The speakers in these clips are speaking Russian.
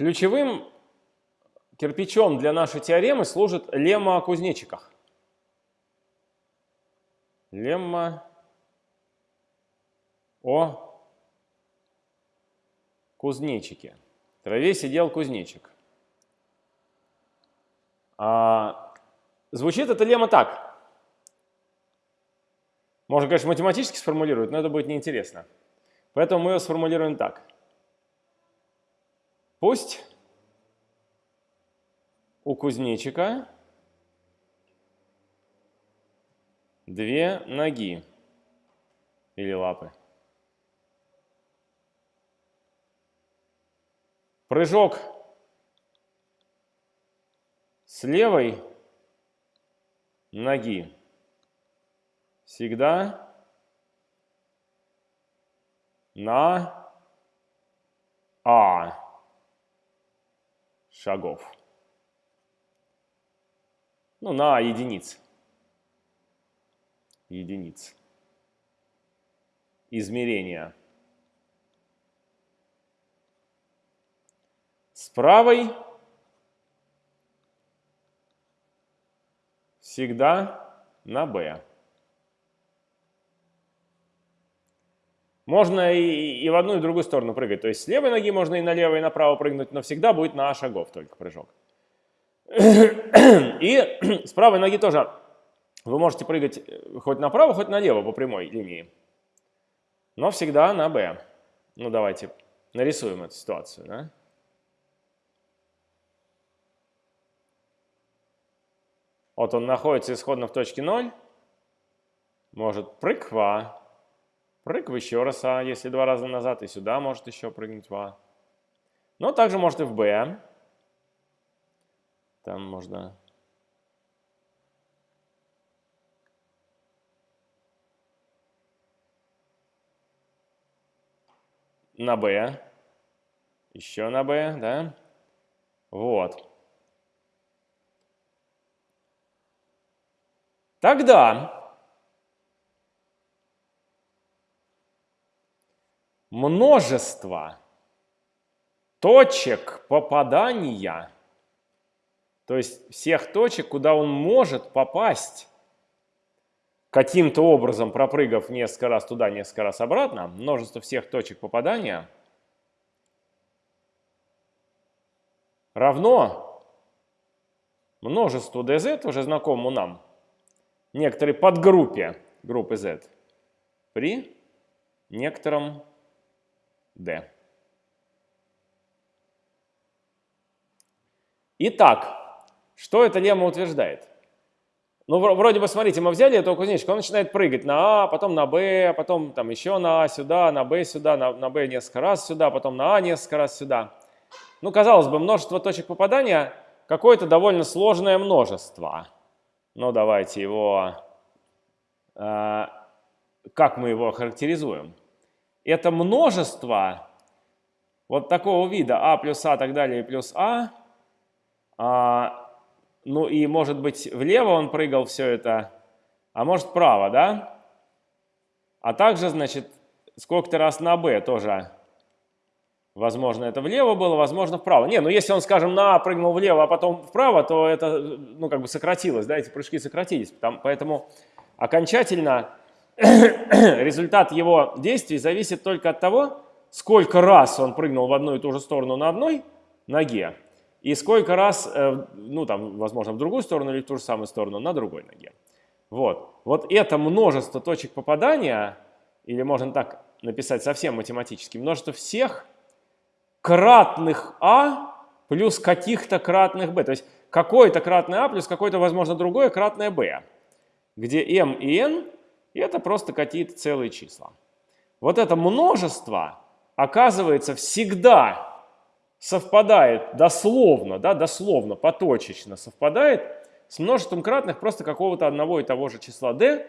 Ключевым кирпичом для нашей теоремы служит лемма о кузнечиках. Лемма о кузнечике. В траве сидел кузнечик. А, звучит эта лемма так. Можно, конечно, математически сформулировать, но это будет неинтересно. Поэтому мы ее сформулируем так. Пусть у кузнечика две ноги или лапы. Прыжок с левой ноги всегда на А шагов. Ну, на единиц. Единиц. Измерения. С правой всегда на b. Можно и, и в одну, и в другую сторону прыгать. То есть с левой ноги можно и налево, и направо прыгнуть, но всегда будет на шагов только прыжок. И с правой ноги тоже вы можете прыгать э, хоть направо, хоть налево по прямой линии. Но всегда на b. Ну давайте нарисуем эту ситуацию. Да? Вот он находится исходно в точке 0, может прыг в А, прыг еще раз А, если два раза назад, и сюда может еще прыгнуть в А. Но также может и в Б. Там можно... На Б. Еще на Б, да? Вот. Тогда множество точек попадания, то есть всех точек, куда он может попасть, каким-то образом пропрыгав несколько раз туда, несколько раз обратно, множество всех точек попадания равно множеству dz, уже знакомому нам, некоторой подгруппе группы Z при некотором D. Итак, что эта лемма утверждает? Ну, вроде бы, смотрите, мы взяли этого кузнечика, он начинает прыгать на А, потом на Б, потом там еще на А сюда, на Б сюда, на, Б несколько раз сюда, потом на А несколько раз сюда. Ну, казалось бы, множество точек попадания какое-то довольно сложное множество. Ну, давайте его, э, как мы его характеризуем? Это множество вот такого вида а плюс а так далее плюс а, а ну и может быть влево он прыгал все это, а может вправо, да? А также, значит, сколько-то раз на b тоже Возможно, это влево было, возможно, вправо. Не, ну если он, скажем, на А прыгнул влево, а потом вправо, то это, ну, как бы сократилось, да, эти прыжки сократились. Поэтому окончательно результат его действий зависит только от того, сколько раз он прыгнул в одну и ту же сторону на одной ноге, и сколько раз, э, ну, там, возможно, в другую сторону или в ту же самую сторону на другой ноге. Вот. Вот это множество точек попадания, или можно так написать совсем математически, множество всех кратных а плюс каких-то кратных b. То есть какое-то кратное а плюс какое-то, возможно, другое кратное b, где m и n – это просто какие-то целые числа. Вот это множество, оказывается, всегда совпадает дословно, да, дословно, поточечно совпадает с множеством кратных просто какого-то одного и того же числа d.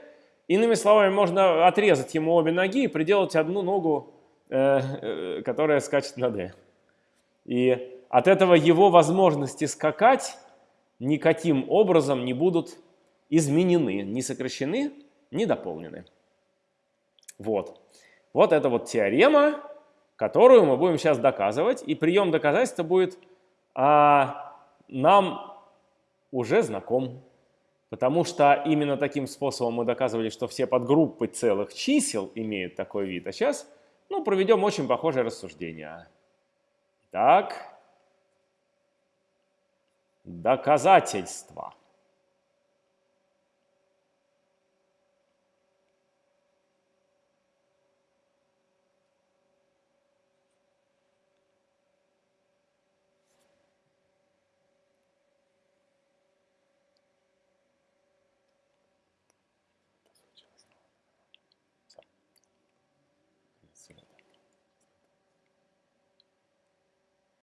Иными словами, можно отрезать ему обе ноги и приделать одну ногу Э, э, которая скачет на D. И от этого его возможности скакать никаким образом не будут изменены, не сокращены, не дополнены. Вот. Вот это вот теорема, которую мы будем сейчас доказывать. И прием доказательства будет а, нам уже знаком. Потому что именно таким способом мы доказывали, что все подгруппы целых чисел имеют такой вид. А сейчас ну, проведем очень похожее рассуждение. Так, доказательства.